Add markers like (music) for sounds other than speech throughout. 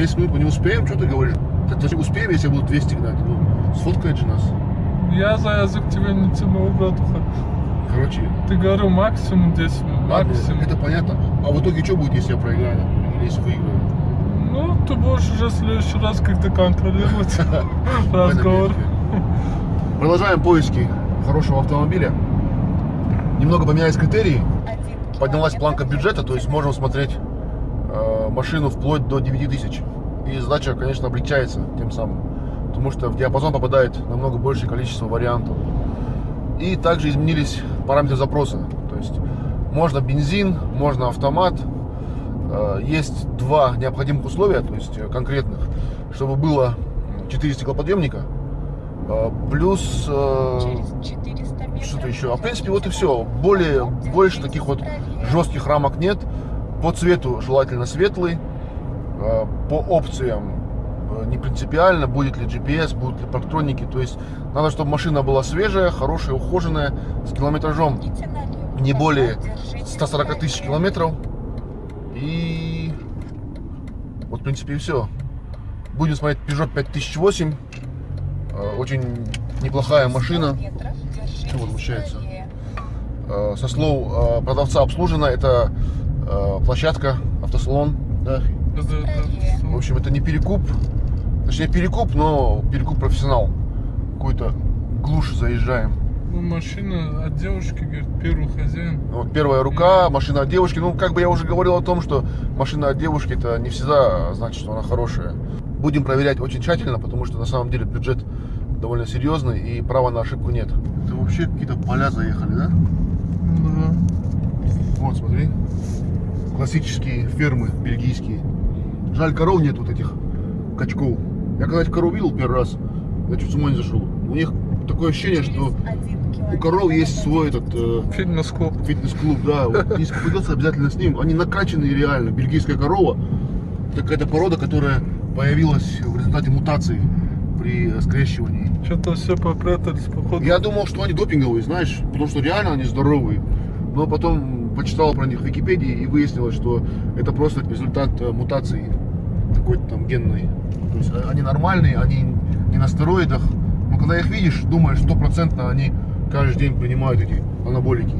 10 минут мы не успеем, что ты говоришь? Так значит, успеем, если я буду 200 гнать. Ну, сфоткает же нас. Я за язык тебя не тянул, братуха. Короче, Ты говорил максимум 10 минут, ладно, максимум. это понятно. А в итоге что будет, если я проиграю, или если выиграю? Ну, ты будешь уже в следующий раз как-то контролировать (laughs) (laughs) разговор. Продолжаем поиски хорошего автомобиля. Немного поменялись критерии. Поднялась планка бюджета, то есть можем смотреть машину вплоть до 9 тысяч. И задача, конечно, облегчается тем самым. Потому что в диапазон попадает намного большее количество вариантов. И также изменились параметры запроса. То есть можно бензин, можно автомат. Э, Есть два необходимых условия, то есть э, конкретных, чтобы было 4 стеклоподъемника, э, плюс что-то еще. А в принципе вот и все. Более, больше таких вот жестких рамок нет. По цвету желательно светлый. Э, По опциям э, не принципиально, будет ли GPS, будут ли парктроники. То есть надо, чтобы машина была свежая, хорошая, ухоженная, с километражом не более 140 тысяч километров. И вот в принципе и все. Будем смотреть Peugeot 5008. Э, Очень неплохая машина. Чего возмущается? Э, Со слов продавца обслужена. Это площадка, автосалон. Да? Да. В общем, это не перекуп. Точнее, перекуп, но перекуп профессионал. Какой-то глушь заезжаем. Ну, машина от девушки, говорит, первый хозяин. Вот первая рука, машина от девушки. Ну, как бы я уже говорил о том, что машина от девушки это не всегда значит, что она хорошая. Будем проверять очень тщательно, потому что на самом деле бюджет довольно серьезный и права на ошибку нет. Это вообще какие-то поля заехали, да? Да. Вот, смотри. Классические фермы бельгийские. Жаль, коров нет вот этих качков. Я когда этих коров видел первый раз, я чуть с ума не зашел. У них такое ощущение, что у коров есть свой этот э, Фитнес-клуб. фитнес-клуб, да. Вот, (laughs) если попадется, обязательно с ним. Они накачанные реально. Бельгийская корова. Это какая-то порода, которая появилась в результате мутации при скрещивании. Что-то все попрятались, походу. Я думал, что они допинговые, знаешь, потому что реально они здоровые. Но потом почитал про них в Википедии и выяснилось, что это просто результат э, мутации какой-то там генной. То есть э, они нормальные, они не на стероидах. Но когда их видишь, думаешь, стопроцентно они каждый день принимают эти анаболики.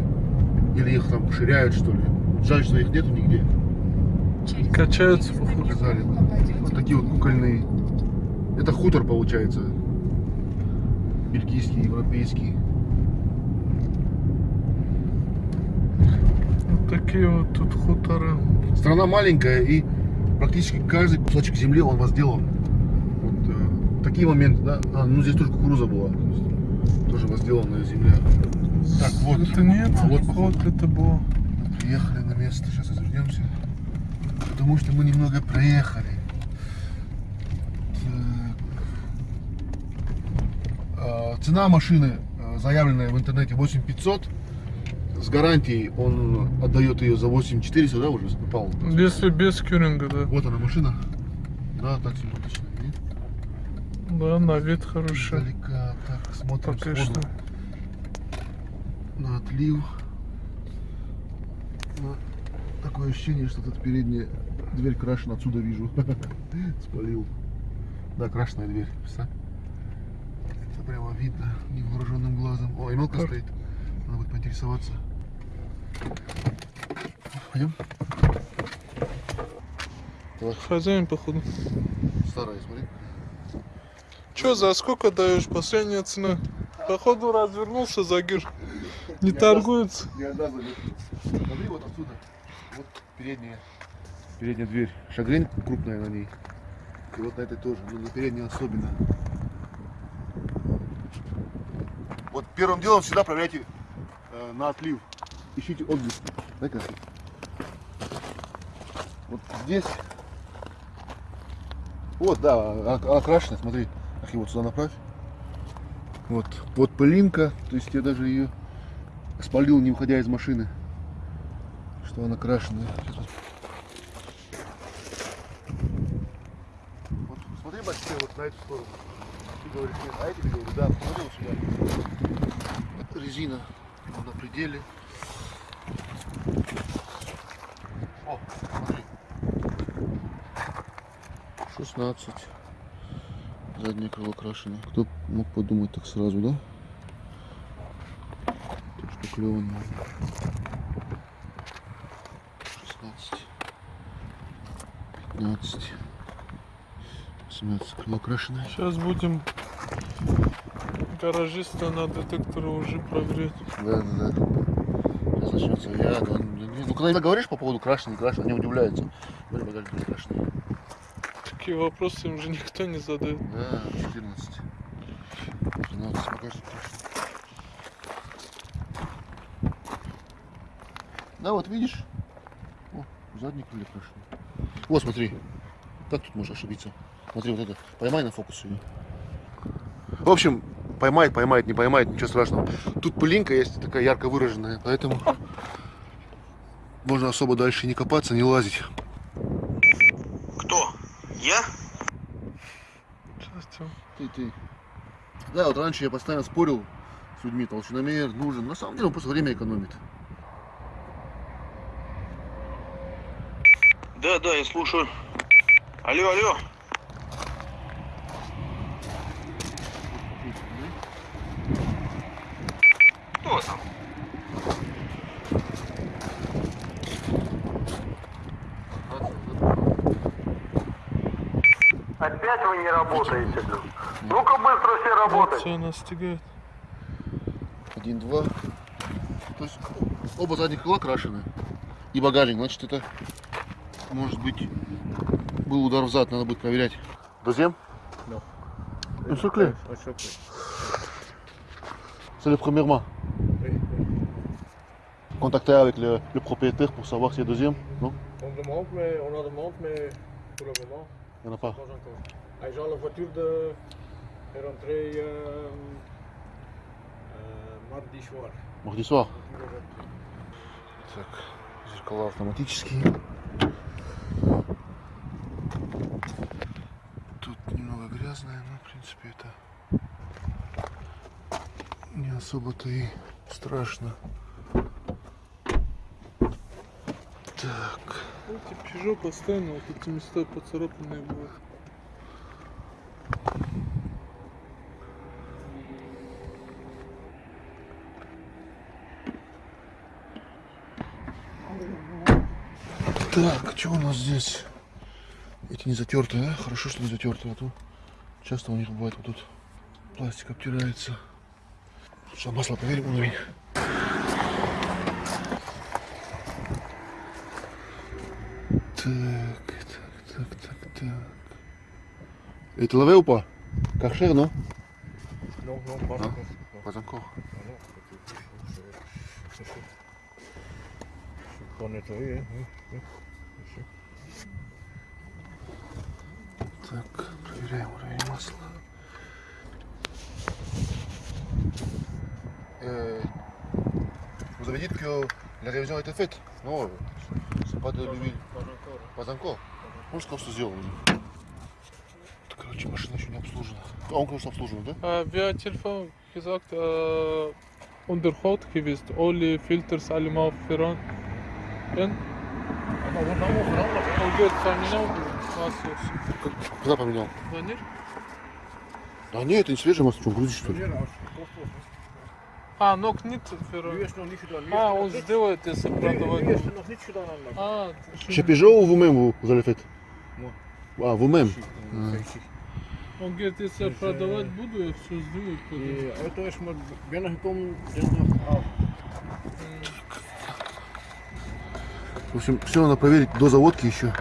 Или их там ширяют, что ли. Жаль, что их нету нигде. Качаются, походу. Показали. Вот такие вот кукольные. Это хутор получается. Бельгийский, европейский. Вот такие вот тут хуторы. Страна маленькая и практически каждый кусочек земли он возделан. Вот э, такие моменты, да? А, ну здесь тоже кукуруза была. Тоже возделанная земля. Так, вот. Это нет, А, вот, вот, это было. Мы приехали на место, сейчас развернемся. Потому что мы немного проехали. Так. А, Цена машины, а, заявленная в интернете, 8500. С гарантией он отдает ее за 8400, да, уже попал? Если без кюринга, да. Вот она машина. Да, так симпатично. Нет? Да, на вид хороший. Издалека. Так, смотрим Пока сходу что. на отлив. Ну, Такое ощущение, что тут передняя дверь крашена, отсюда вижу. (laughs) Спалил. Да, крашеная дверь. Представь. Это прямо видно невооруженным глазом. О, и мелко стоит. Надо будет поинтересоваться. Пойдем? Так, Хозяин, походу. старая, смотри. Че, за сколько даешь? Последняя цена. Походу развернулся Загир. (laughs) Не торгуется. Не забит. Смотри, вот отсюда. Вот передняя. Передняя дверь. Шагрень крупная на ней. И вот на этой тоже. Но на передней особенно. Вот первым делом всегда проверяйте э, на отлив. Ищите отблеск. Дай-ка. Вот здесь. Вот, да, окрашена, смотри. Ах, вот сюда направь. Вот, вот пылинка. То есть я даже ее спалил, не выходя из машины. Что она. Сейчас вот. Смотри, вот на эту сторону. Ты говоришь, нет, а я тебе говорю, да, посмотри вот сюда. Вот резина на пределе. 16. Заднее крыло крашено. Кто мог подумать так сразу, да? Тут шпаклевано. 16. 15. 18. Крыло крашеное. Сейчас будем гаражиста на детекторы уже проверять. Да, да, да. Сейчас начнется яд. Он- Ну, когда говоришь по поводу крашеный, крашеный, они удивляются. Багажник крашеный. Такие вопросы им же никто не задает. Да, 14. 13 багажник крашеный. Да, вот видишь? О, задний крылья крашеный. Вот, смотри. Как тут можно ошибиться? Смотри, вот это. Поймай на фокус ее. В общем, поймает, поймает, не поймает, ничего страшного. Тут пылинка есть такая ярко выраженная, поэтому можно особо дальше не копаться, не лазить. Я? Тём. Ты, ты. Да, вот раньше я постоянно спорил с людьми, толщиномер нужен. На самом деле он просто время экономит. Да, да, я слушаю. Алло, алло. Кто там? Опять вы не работаете, блин. Ну-ка быстро все работать. Все настигает. Один, два. То есть оба задних крыла крашены. И багажник, значит это может быть был удар в зад, надо будет проверять. Seul clé Un seul clé. C'est le premier oui. Contacter avec le, le propriétaire pour savoir y a deuxième Non On demande, mais on en demande, mais pour le moment, Il n'y en a pas. Ah, genre, la voiture de... est rentrée euh, euh, mardi soir. Mardi soir. Так, зеркала автоматические. Тут немного грязное, но в принципе это не особо-то и страшно. Так, Эти Peugeot постоянно вот эти места поцарапанные бывают. так, что у нас здесь? Эти не затертые, да? Хорошо, что не затертые, а то часто у них бывает вот тут пластик обтирается. Что, масло проверим уровень? Так, так, так, так, так. Это лаве ou pas Karcher, non Non, non, pas Hein encore. Non, Pas encore. ah non, c'est- c'est- c'est- c'est- c'est pas nettoyé, hein. oui, oui, bien sûr. Так, проверяем уровень масла. Euh, vous avez dit que la révision été faite Non, euh, c'est pas de l'huile. Pas encore. Может, просто сделал. Короче, машина еще не обслужена. А он, конечно, обслужен, да? Wer hat Telefon gesagt, äh, Unterhalt gewesen, alle Filters alle mal verran. En, Maar wordt allemaal veranderd. он говорит, поменял. Как- Когда поменял? Звонишь? Да нет, это не свежее масло, что, грузишь, что ли? Wanneer als het gekocht wordt. А, ног нет Nu verran. is het nog niet gedaan. Nu А, is он het nog сделает, если niet- продавать. er А, vous avez fait Moi. Ah, vous-même Zie, Ah. zie. он говорит, если я продавать э, буду, я все сделаю. Die auto is maar binnengekomen dinsdagavond. В общем, все надо проверить до заводки еще.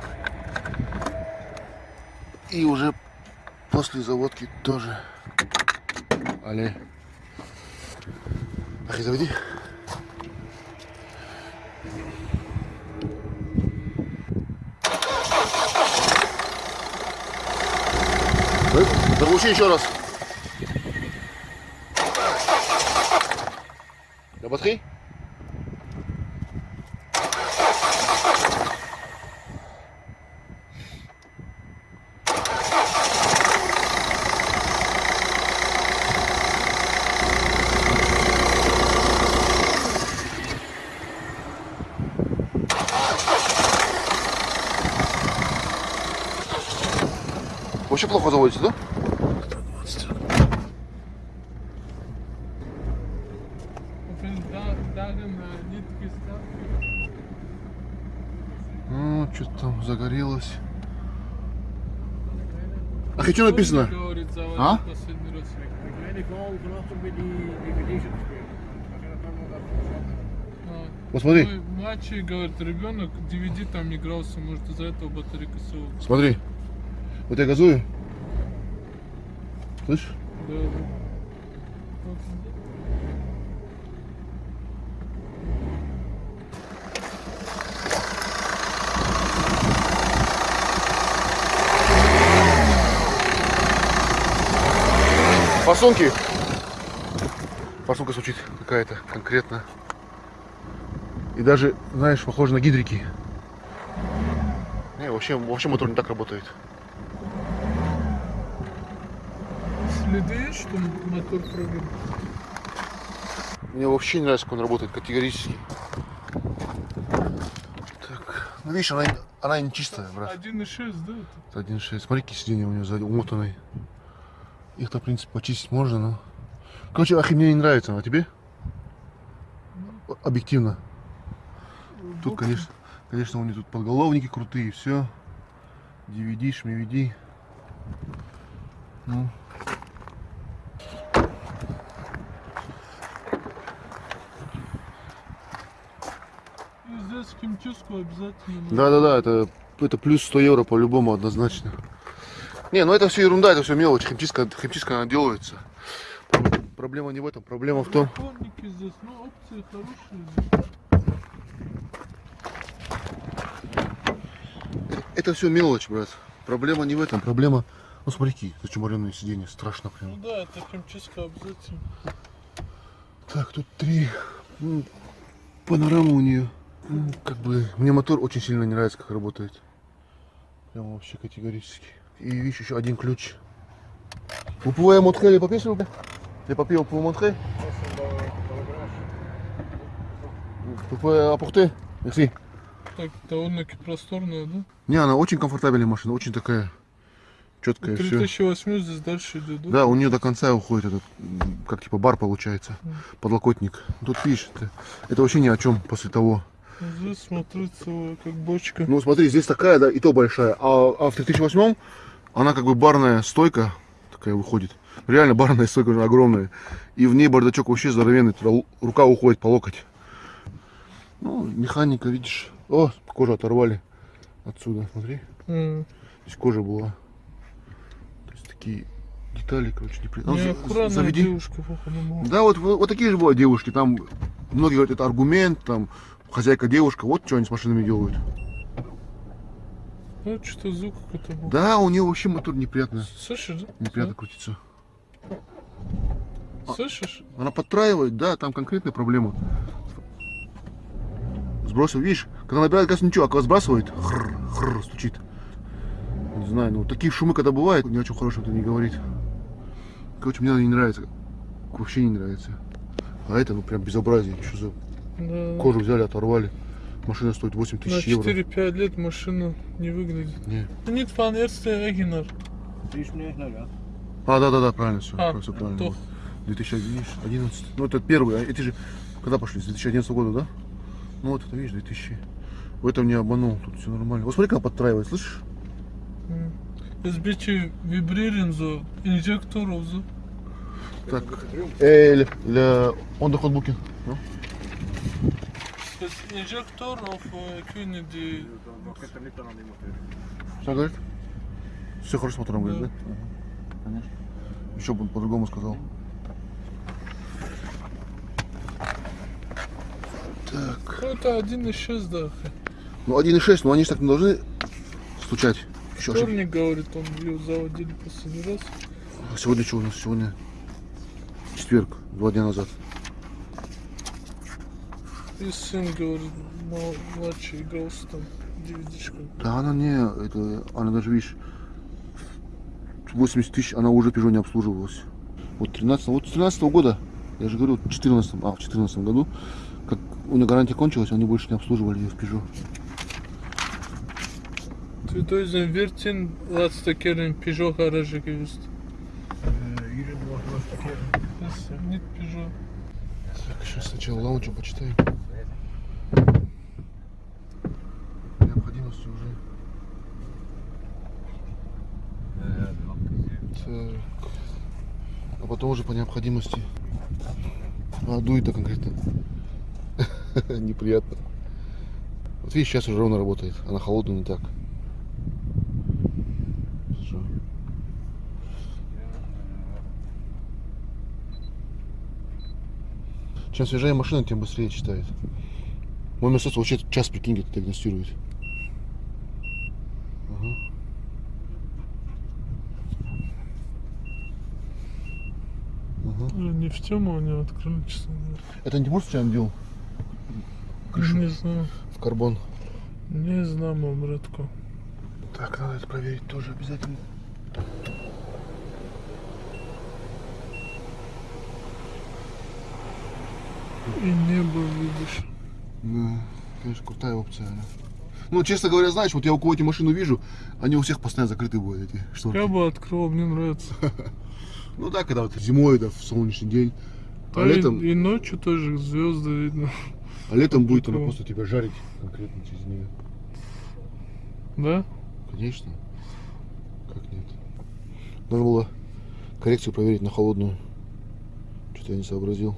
И уже после заводки тоже. Але. Ах, и заведи. Да, Заглуши еще раз. La batterie вообще плохо заводится, да? Ну, что-то там загорелось. А что написано? А? Посмотри, Мой младший, говорит, ребенок DVD там не игрался, может из-за этого батарейка села. смотри. Вот я газую. Слышь? Да, да. Фасунки. Фасунка звучит какая-то конкретно. И даже, знаешь, похоже на гидрики. Не, вообще, вообще мотор не так работает. Следы что мотор прогрел? Мне вообще не нравится, как он работает категорически. Так, ну видишь, она, она не чистая, брат. 1.6, да? это? Это 1.6. Смотри, какие сиденья у него сзади умотанные. Их-то, в принципе, почистить можно, но... Короче, ахи мне не нравится, а тебе? Объективно. Тут, конечно, конечно, у них тут подголовники крутые, все. DVD, шмевиди. Ну. И здесь химчистку обязательно. Да-да-да, это, это плюс 100 евро по-любому однозначно. Не, ну это все ерунда, это все мелочь. Химчистка, химчистка она делается. Проблема не в этом, проблема в том... Здесь, ну опции хорошие. Это все мелочь, брат. Проблема не в этом, проблема... Ну смотри, зачумаренные сиденья, страшно Ну прям. да, это химчистка обязательно. Так, тут три. Панорама у нее. М, Как бы, мне мотор очень сильно не нравится, как работает. Прям вообще категорически. И видишь, еще один ключ. Vous pouvez montrer les papiers, s'il vous plaît Les papiers, vous montrer Vous pouvez apporter Merci. Так, довольно-таки просторная, да? Не, она очень комфортабельная машина, очень такая четкая, все. 3008 здесь дальше идет, да? Да, у нее до конца уходит этот, как типа бар получается, подлокотник. Тут видишь, это, это вообще ни о чем после того. Здесь смотрится как бочка. Ну смотри, здесь такая, да, и то большая. А, а в 3008 она как бы барная стойка такая выходит. Реально барная стойка уже огромная. И в ней бардачок вообще здоровенный, туда рука уходит по локоть. Ну, механика, видишь. О, кожу оторвали отсюда, смотри. М. Здесь кожа была. То есть такие детали, короче, неприятные. Ну, заведи. девушка. Да, вот, вот, такие же бывают девушки. Там многие говорят, это аргумент, там хозяйка девушка, вот что они с машинами делают. Ну, что-то звук какой-то был. Да, у нее вообще мотор неприятно, Слышишь, да? неприятно крутится. Слышишь? Она подтраивает, да, там конкретная проблема. Сбросил, видишь, когда набирает газ, ничего, а когда сбрасывает, хр, хр, стучит. Не знаю, ну такие шумы, когда бывают, ни о чем хорошем это не говорит. Короче, мне она не нравится. Вообще не нравится. А это, ну, прям безобразие. Что за Да. кожу взяли, оторвали. Машина стоит 8 На тысяч евро. 4-5 лет машина не выглядит. Не. Niet van eerste eigenaar. Die is meneer nou ja. А, да, да, да, правильно все. А, все правильно. то. Вот. 2011. Ну, это первый. а Эти же, когда пошли? С 2011 года, да? Ну, вот это, видишь, 2000. В этом не обманул, тут все нормально. Вот смотри, как подтраивает, слышишь? Vibrerend zo. Injector of zo. Так. Э, для on the hot booking. Ну? Niet aan die motor. Что говорит? Все хорошо с мотором, говорит, Да. да? Конечно. Еще бы он по-другому сказал. Так. Ну, это 1.6, да. Ну, 1.6, но они же так не должны стучать. Еще. Вторник, говорит, он ее заводили последний раз. А Сегодня что у нас? Сегодня четверг, два дня назад. И сын, говорит, мал- младший игрался там DVD-шку. Да она не, это, она даже, видишь, 80 тысяч, она уже Peugeot не обслуживалась. Вот 13, вот с 13 года, я же говорю, в 14, а, в 14 году, как у нее гарантия кончилась, они больше не обслуживали ее в Peugeot. Ты то yüzden vertin last tekerin Peugeot garajı можно таки. Нет Peugeot. Так, сейчас сначала лаунчу почитаем. Необходимости уже. Так. Уже по необходимости. А, дует-то конкретно. (laughs) Неприятно. Вот видишь, сейчас уже ровно работает. Она холодная не так. Чем свежее машина, тем быстрее читает. Мой Мерседес вообще час, прикинь, диагностирует. В тему они открыли, честно говоря. Это не может случайно делал? Крышу Не знаю. в карбон. Не знаю, братку. Так, надо это проверить тоже обязательно. И небо видишь. Да, конечно, крутая опция. да. Ну, честно говоря, знаешь, вот я у кого-то машину вижу, они у всех постоянно закрыты будут эти шторки. Я бы открыл, мне нравится. (laughs) Ну да, когда вот зимой, да, в солнечный день. А А и- летом, и, ночью тоже звезды видно. а летом будет она просто тебя жарить конкретно через нее. Да? Конечно. Как нет? Надо было коррекцию проверить на холодную. Что-то я не сообразил.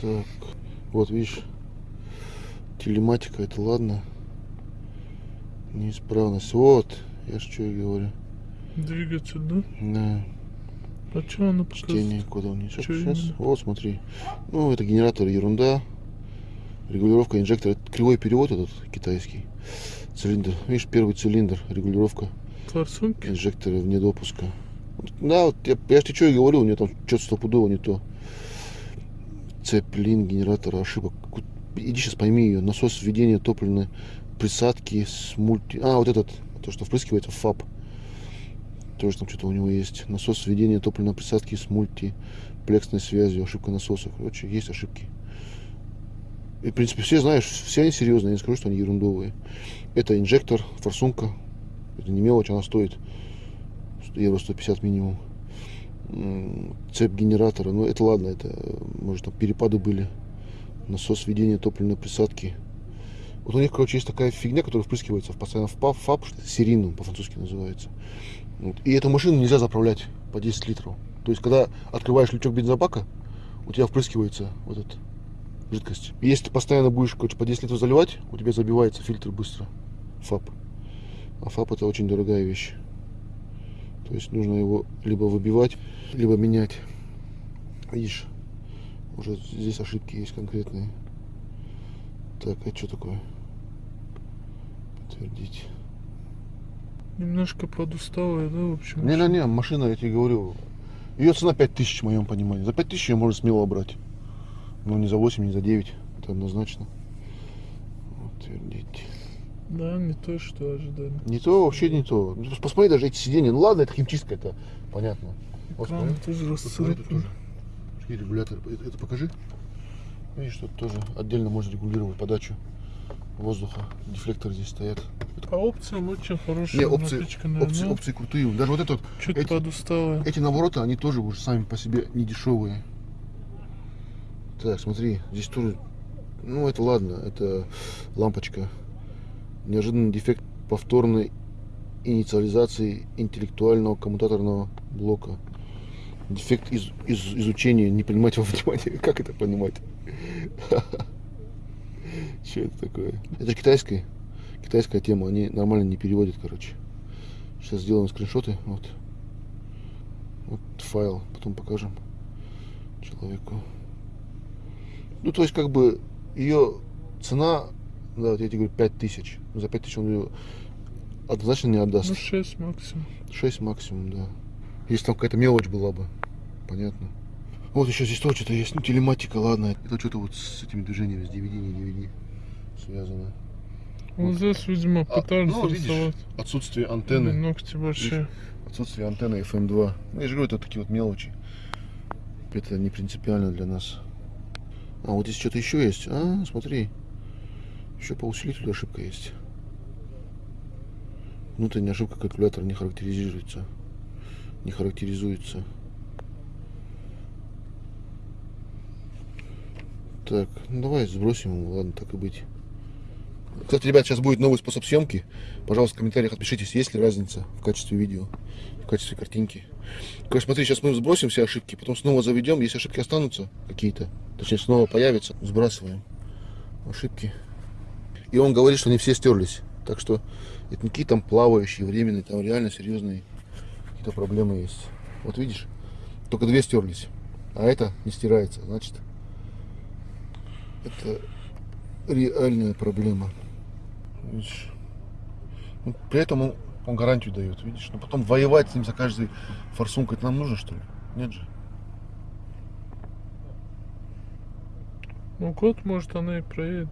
Так, вот видишь, телематика, это ладно. Неисправность. Вот, я ж что и говорю. Двигатель, да? Да, А что она показывает? чтение кода. Чё Сейчас, именно? вот смотри. Ну, это генератор ерунда. Регулировка инжектора. Это кривой перевод этот китайский. Цилиндр. Видишь, первый цилиндр, регулировка. Форсунки? инжекторы вне допуска. Да, вот я, я же тебе что и говорил, у меня там что-то стопудово не то. Цепь, лин, генератора, ошибок. Иди сейчас пойми ее. Насос введения топливной присадки с мульти... А, вот этот, то, что впрыскивается ФАП. Тоже там что-то у него есть. Насос введения топливной присадки с мультиплексной связью. Ошибка насоса. Короче, есть ошибки. И, в принципе, все знаешь, все они серьезные, я не скажу, что они ерундовые. Это инжектор, форсунка. Это не мелочь, она стоит евро 150 минимум. Цепь генератора, ну это ладно, это может там перепады были. Насос введения топливной присадки. Вот у них, короче, есть такая фигня, которая впрыскивается в постоянно в ФАП, серийным по-французски называется. И эту машину нельзя заправлять по 10 литров. То есть, когда открываешь лючок бензобака, у тебя впрыскивается вот эта жидкость. Если ты постоянно будешь, короче, по 10 литров заливать, у тебя забивается фильтр быстро. ФАП. А ФАП это очень дорогая вещь. То есть нужно его либо выбивать, либо менять. Видишь, уже здесь ошибки есть конкретные. Так, это что такое? Подтвердить. Немножко подусталая, да, в общем? Не-не-не, машина, я тебе говорю, ее цена 5000 в моем понимании. За 5000 ее можно смело брать. Но не за 8, не за 9. Это однозначно. Подтвердить. Да, не то, что ожидали. Не то, вообще не то. Ну, Посмотри даже эти сиденья. Ну ладно, это химчистка, это понятно. Вот Экран тоже. И регулятор. Это, это покажи. Видишь, тут тоже отдельно можно регулировать подачу воздуха. Дефлекторы здесь стоят. А опциям очень хорошая Не, опции, опции, опции крутые. Даже вот это вот, Чуть эти- подусталая. эти навороты, они тоже уже сами по себе не дешевые. Так, смотри, здесь тоже, ну это ладно, это лампочка. Неожиданный дефект повторной инициализации интеллектуального коммутаторного блока. Дефект из, из- изучения, не принимать во внимание. (laughs) Как это понимать? (laughs) (laughs) Что это такое? Это же китайская, китайская тема, они нормально не переводят, короче. Сейчас сделаем скриншоты, вот. Вот файл, потом покажем человеку. Ну, то есть, как бы, ее цена, да, вот я тебе говорю, 5000. За 5000 он ее однозначно не отдаст. Ну, 6 максимум. 6 максимум, да. Если там какая-то мелочь была бы, понятно. Вот еще здесь тоже что-то есть, ну, телематика, ладно. Это что-то вот с этими движениями, с DVD, не DVD связано. Вот здесь, видимо, А, пытались ну, видишь, рисовать. Отсутствие антенны. Ногти большие. Отсутствие антенны FM2. Ну, я же говорю, это такие вот мелочи. Это не принципиально для нас. А, вот здесь что-то еще есть. А, смотри. Еще по усилителю ошибка есть. Внутренняя ошибка калькулятора не характеризуется. Не характеризуется. Так, ну давай сбросим ладно, так и быть. Кстати, ребят, сейчас будет новый способ съемки. Пожалуйста, в комментариях отпишитесь, есть ли разница в качестве видео, в качестве картинки. Короче, смотри, сейчас мы сбросим все ошибки, потом снова заведем. Если ошибки останутся какие-то, точнее, снова появятся, сбрасываем ошибки. И он говорит, что не все стерлись. Так что это не какие там плавающие, временные, там реально серьезные какие-то проблемы есть. Вот видишь, только две стерлись, а это не стирается. Значит, это реальная проблема. Видишь? Ну, при этом он, он гарантию дает, видишь. Но потом воевать с ним за каждый форсункой это нам нужно, что ли? Нет же. Ну, год, может, она и проедет.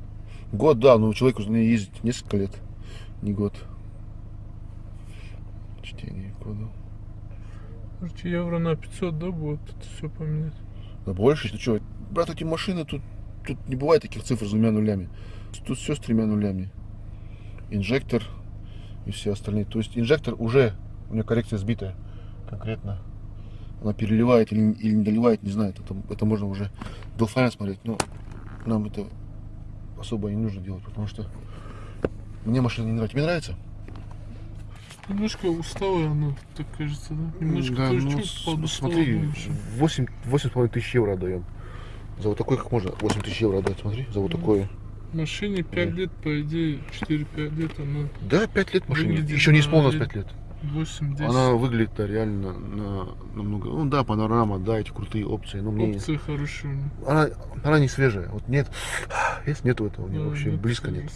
Год, да, но человеку ней ездить несколько лет, не год. Чтение кода. Может, евро на 500, да, будет это все поменять? Да больше, ты что? Брат, эти машины, тут, тут не бывает таких цифр с двумя нулями. Тут все с тремя нулями. Инжектор и все остальные. То есть инжектор уже, у нее коррекция сбитая конкретно. Она переливает или, или не доливает, не знаю. Это, это можно уже до файна смотреть. Но нам это особо не нужно делать, потому что мне машина не нравится. Тебе нравится? Немножко усталая она, так кажется, да? Немножко Да, ну, смотри, больше. 8, 8,5 тысяч евро отдаем. За вот такой как можно 8 тысяч евро отдать, смотри, за вот Ну, такое. Машине 5 лет, по идее, 4-5 лет, она Да, 5 лет машине. Еще не исполнилось на 5 лет. 8-10. Она выглядит да, реально на, намного. Ну да, панорама, да, эти крутые опции. Но мне. Опции хорошие. Она, она не свежая. Вот нет. Есть нету этого у нее Да, вообще. нет, близко нет.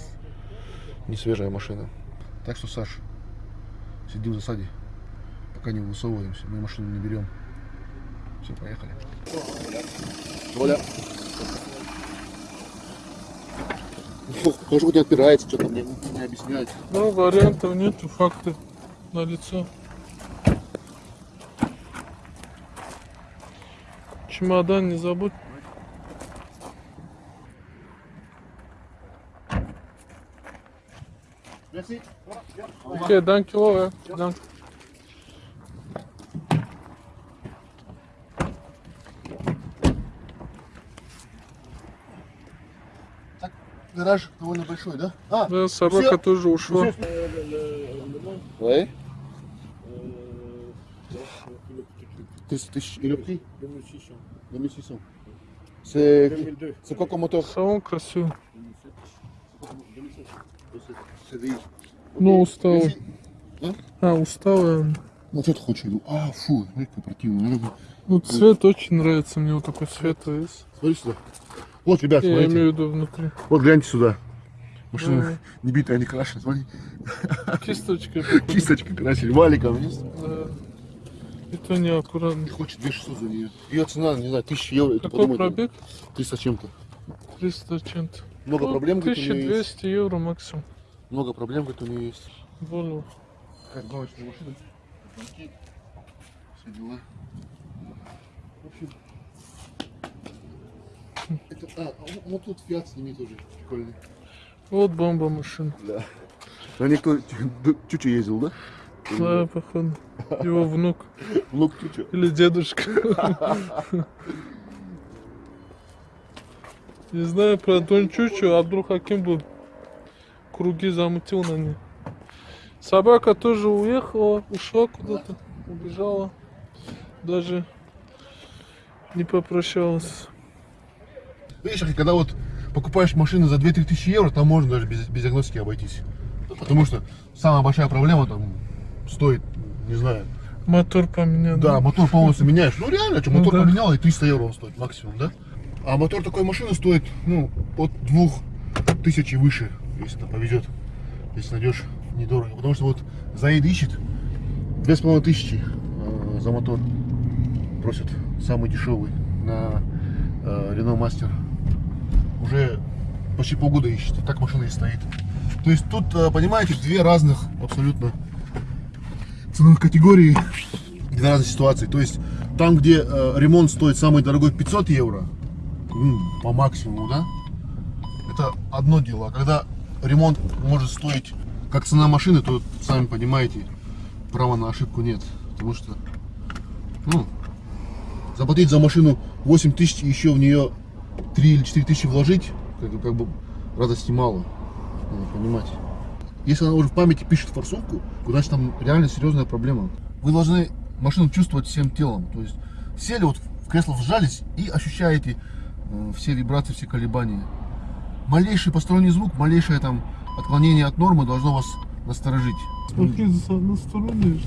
Не свежая машина. Так что, Саш, сидим в засаде. Пока не высовываемся. Мы машину не берем. Все, поехали. Оля. Может быть, не отпирается, что-то мне не объясняет. Да, вариантов нету, факты на лицо. Чемодан не забудь. Окей, данки лове. Данки. Гараж довольно большой, да? А, Да, собака тоже ушла. Ouais. 300 тысяч или prix 2600. C'est c'est quoi comme moteur Салон красивый. CDI. Ну, усталый. А? А, усталый. Ну что ты хочешь? иду? А, фу, смотри. Надо бы- Ну, цвет очень нравится мне, вот такой светлый. есть. Смотри сюда. Вот, ребят, Я смотрите. имею в виду внутри. Вот гляньте сюда. Машина Да. не битая, не крашена. Смотри, Кисточкой. походу. (laughs) кисточкой красили, валиком. видишь? Да. И то неаккуратно. И хочет 2600 за нее. Ее цена, не знаю, 1000 евро. это Какой подумай, пробег? 300 с чем-то. 300 чем-то. Много Ну, проблем, говорит, у нее есть. 1200 евро максимум. Много проблем, говорит, у нее есть. Более. Как гоночная машина. Все дела. В общем. Это, а, вот- вот тут Фиат с ними тоже прикольный. Вот бомба машина. Да. На них кто (laughs) Чуча ездил, да? Да, походу. Его внук. Внук Чуча. Или дедушка. (laughs) Не знаю про Дон Чучу, Абдул Хаким был. Круги замутил на ней. Собака тоже уехала, ушла куда-то, убежала. Даже не попрощалась. Видишь, когда вот покупаешь машину за 2-3 тысячи евро, там можно даже без, без диагностики обойтись. Потому что самая большая проблема там стоит, не знаю, Мотор поменял. Да, мотор полностью меняешь. Ну реально, что, Ну мотор да. поменял, и 300 евро он стоит максимум, да? А мотор такой машины стоит, ну, от двух тысяч и выше, если там повезет. Если найдешь недорого. Потому что вот Заид ищет две с половиной тысячи э, за мотор. Просят самый дешевый на э, Renault Master. Уже почти полгода ищет. Так машина и стоит. То есть тут, э, понимаете, две разных абсолютно ценовых категорий для разных ситуаций. То есть там, где э, ремонт стоит самый дорогой 500 евро, по максимуму, да, это одно дело. А когда ремонт может стоить как цена машины, то сами понимаете, права на ошибку нет. Потому что, ну, заплатить за машину 8 тысяч и еще в нее 3 или 4 тысячи вложить, как, бы- как бы радости мало. Надо понимать. Если она уже в памяти пишет форсунку, значит там реально серьезная проблема. Вы должны машину чувствовать всем телом. То есть сели вот в кресло вжались и ощущаете э, все вибрации, все колебания. Малейший посторонний звук, малейшее там отклонение от нормы должно вас насторожить. Смотри, за- на стороне.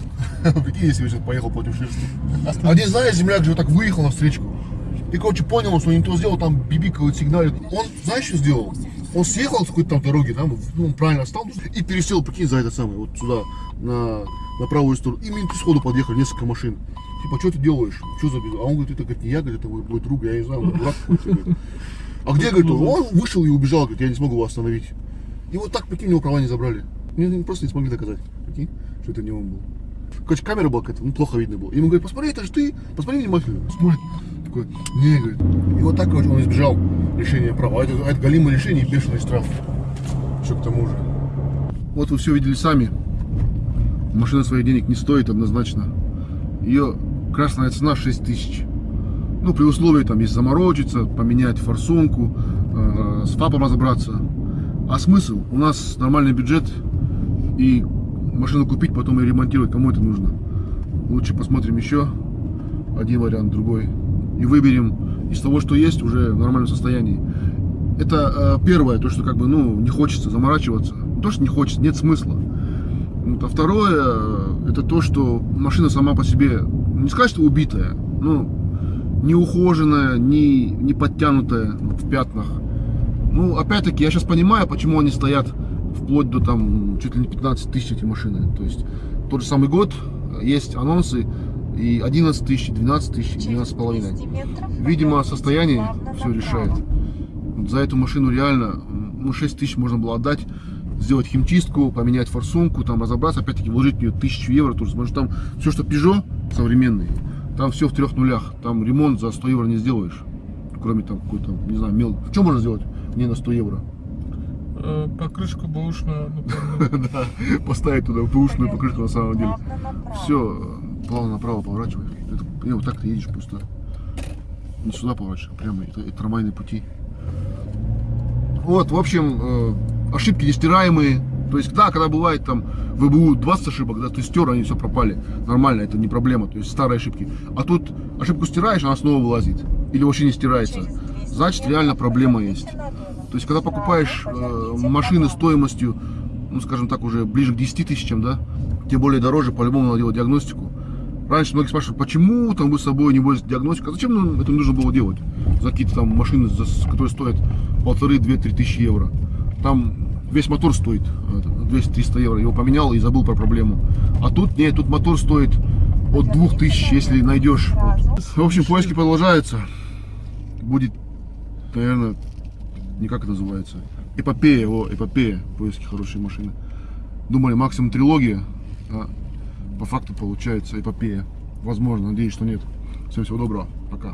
(laughs) Прикинь, если бы сейчас поехал против шерсти. Один, знаешь, земляк же вот так выехал на встречку. И, короче, понял, что не то сделал, там бибикает, сигналит. Он, знаешь, что сделал? Он съехал с какой-то там дороги, да, ну, он правильно встал и пересел, прикинь, за это самое, вот сюда, на, на правую сторону. И минуты сходу подъехали несколько машин. Типа, что ты делаешь? Что за? А он говорит, это говорит, не я, говорит, это мой, мой друг, я не знаю, он дурак какой-то. А где, говорит, он? Он вышел и убежал, говорит, я не смогу его остановить. И вот так, прикинь, у него права не забрали. Мне не- просто не смогли доказать, прикинь, что это не он был. Короче, камера была какая-то, ну, плохо видно было. И ему говорит, посмотри, это же ты, посмотри внимательно. Смотрит, такой, не, говорит. И вот так, он избежал лишения права. А это, а это галимое лишение и бешеный штраф. Еще к тому же. Вот вы все видели сами. Машина своих денег не стоит однозначно. Ее красная цена 6 тысяч. Ну, при условии, там, если заморочиться, поменять форсунку, э, с ФАПом разобраться. А смысл? У нас нормальный бюджет, и машину купить, потом ее ремонтировать, кому это нужно? Лучше посмотрим еще один вариант, другой. И выберем из того, что есть, уже в нормальном состоянии. Это э, первое, то, что как бы, ну, не хочется заморачиваться. Не то, что не хочется, нет смысла. Вот, а второе, э, это то, что машина сама по себе, не сказать, что убитая, ну, не ухоженная, не, не подтянутая ну, в пятнах. Ну, опять-таки, я сейчас понимаю, почему они стоят вплоть до там чуть ли не 15 тысяч эти машины. То есть тот же самый год, э, есть анонсы, и 11 тысяч, 12 тысяч, 12 с половиной. Видимо, состояние все решает. За эту машину реально, ну, 6 тысяч можно было отдать, сделать химчистку, поменять форсунку, там разобраться, опять-таки вложить в нее тысячу евро, тоже, потому что там все, что Peugeot современный, там все в трех нулях, там ремонт за 100 евро не сделаешь, кроме там какой-то, не знаю, мел. Что можно сделать не на 100 евро? Э, Покрышка бэушная, например. (laughs) Да, поставить туда бэушную покрышку на самом деле. Все, плавно направо поворачивай. Не, вот так ты едешь просто. Не сюда поворачивай, прямо это, это трамвайные пути. Вот, в общем, э, ошибки нестираемые. То есть, да, когда бывает там в ВБУ 20 ошибок, да, ты стер, они все пропали. Нормально, это не проблема, то есть старые ошибки. А тут ошибку стираешь, она снова вылазит. Или вообще не стирается. Значит, реально проблема есть. То есть, когда покупаешь э, машины стоимостью, ну, скажем так, уже ближе к 10 тысячам, да, тем более дороже, по-любому надо делать диагностику. Раньше многие спрашивают, почему там вы с собой не возите диагностику, а зачем нам это нужно было делать? За какие-то там машины, которые стоят полторы, две, три тысячи евро. Там весь мотор стоит э, 200-300 евро, его поменял и забыл про проблему. А тут нет, тут мотор стоит от 2000, если найдешь. Вот. В общем, поиски продолжаются. Будет, наверное, не как это называется, эпопея, о, эпопея, поиски хорошей машины. Думали максимум трилогия, а по факту получается эпопея. Возможно, надеюсь, что нет. Всем всего доброго, пока.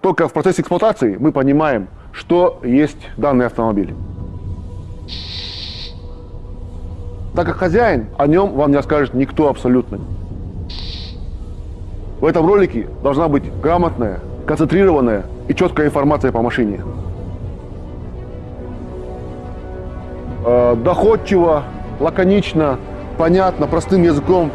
Только в процессе эксплуатации мы понимаем, что есть данный автомобиль. Так как хозяин, о нем вам не расскажет никто абсолютно. В этом ролике должна быть грамотная, концентрированная и четкая информация по машине. Э, Доходчиво, лаконично, понятно, простым языком